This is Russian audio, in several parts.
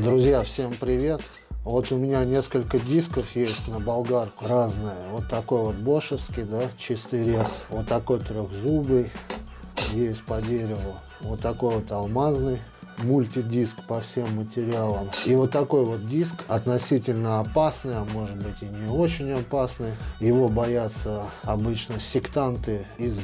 Друзья, всем привет! Вот у меня несколько дисков есть на болгарку, разные. Вот такой вот бошевский, да, чистый рез. Вот такой трехзубый, есть по дереву. Вот такой вот алмазный мультидиск по всем материалам. И вот такой вот диск относительно опасный, а может быть и не очень опасный. Его боятся обычно сектанты из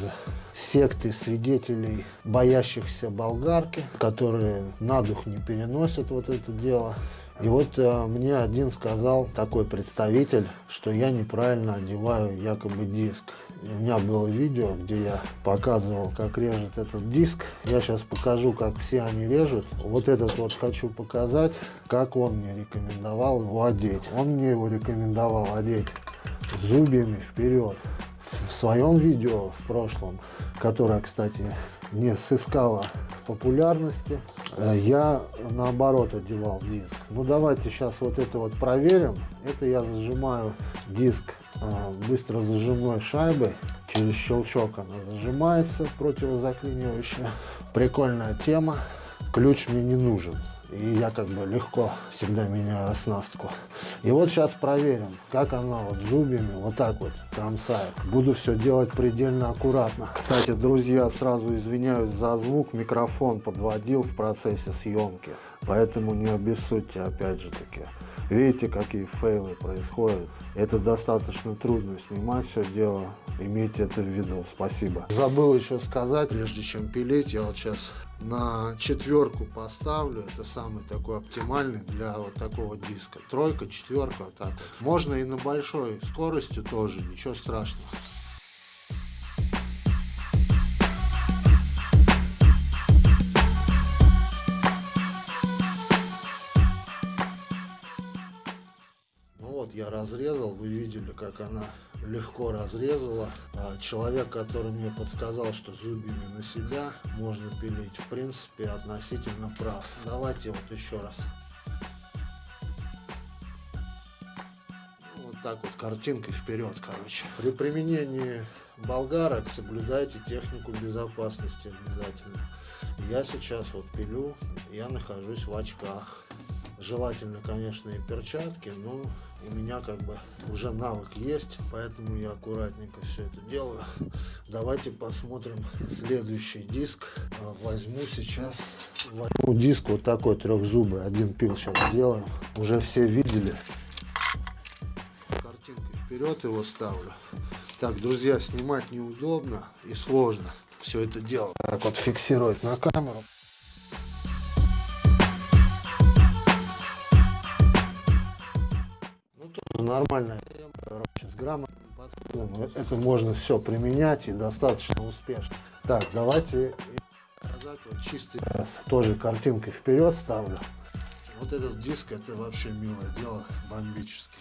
секты свидетелей, боящихся болгарки, которые на дух не переносят вот это дело. И вот э, мне один сказал, такой представитель, что я неправильно одеваю якобы диск. И у меня было видео, где я показывал, как режет этот диск. Я сейчас покажу, как все они режут. Вот этот вот хочу показать, как он мне рекомендовал его одеть. Он мне его рекомендовал одеть зубьями вперед. Своем видео в прошлом, которое, кстати, не сыскало популярности, э, я наоборот одевал диск. Ну давайте сейчас вот это вот проверим. Это я зажимаю диск э, быстро зажимной шайбой. Через щелчок она зажимается, противозаклинивающая. Прикольная тема. Ключ мне не нужен. И я как бы легко всегда меняю оснастку. И вот сейчас проверим, как она вот зубьями вот так вот кромсает. Буду все делать предельно аккуратно. Кстати, друзья, сразу извиняюсь за звук. Микрофон подводил в процессе съемки. Поэтому не обессудьте опять же таки. Видите, какие фейлы происходят. Это достаточно трудно снимать все дело. Имейте это в виду. Спасибо. Забыл еще сказать, прежде чем пилить, я вот сейчас на четверку поставлю. Это самый такой оптимальный для вот такого диска. Тройка, четверка, так. Можно и на большой скорости тоже, ничего страшного. Я разрезал, вы видели, как она легко разрезала. А человек, который мне подсказал, что зубьями на себя можно пилить, в принципе, относительно прав. Давайте вот еще раз. Вот так вот картинкой вперед, короче. При применении болгарок соблюдайте технику безопасности обязательно. Я сейчас вот пилю, я нахожусь в очках. Желательно, конечно, и перчатки, но у меня как бы уже навык есть, поэтому я аккуратненько все это делаю. Давайте посмотрим следующий диск. А, возьму сейчас диск вот такой трехзубый, один пил сейчас сделаем. Уже все видели. Картинкой вперед его ставлю. Так, друзья, снимать неудобно и сложно все это дело. Так вот фиксировать на камеру. Нормальная с грамотным. Это можно все применять и достаточно успешно. Так, давайте чистый раз. Тоже картинкой вперед ставлю. Вот этот диск, это вообще милое дело, бомбический.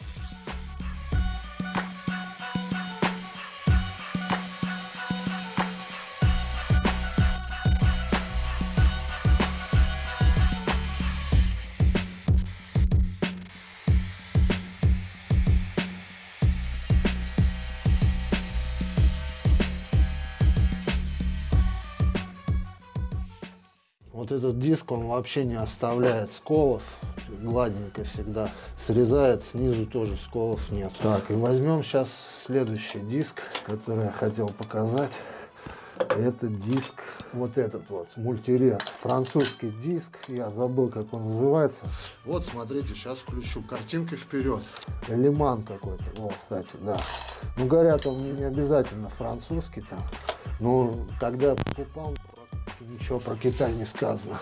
Вот этот диск, он вообще не оставляет сколов, гладенько всегда срезает, снизу тоже сколов нет. Так, и возьмем сейчас следующий диск, который я хотел показать. Это диск, вот этот вот, мультирез, французский диск, я забыл, как он называется. Вот, смотрите, сейчас включу, картинкой вперед. Лиман какой-то, вот, кстати, да. Ну, говорят, он не обязательно французский там. Ну, когда покупал, Ничего про Китай не сказано.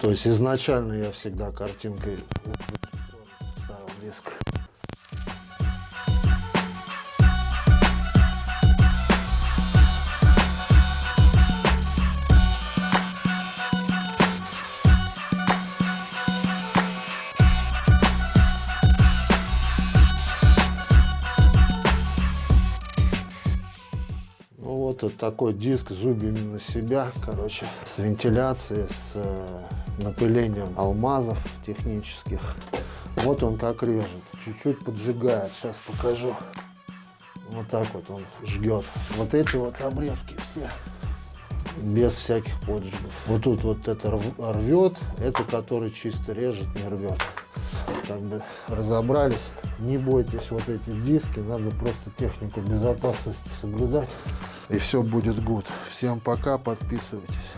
То есть изначально я всегда картинкой ставил диск. Вот такой диск зубьями на себя, короче, с вентиляцией, с э, напылением алмазов технических. Вот он как режет, чуть-чуть поджигает, сейчас покажу. Вот так вот он жгет. Вот эти вот обрезки все без всяких поджигов. Вот тут вот это рвет, это который чисто режет, не рвет. Как бы разобрались. Не бойтесь вот эти диски, надо просто технику безопасности соблюдать. И все будет гуд. Всем пока, подписывайтесь.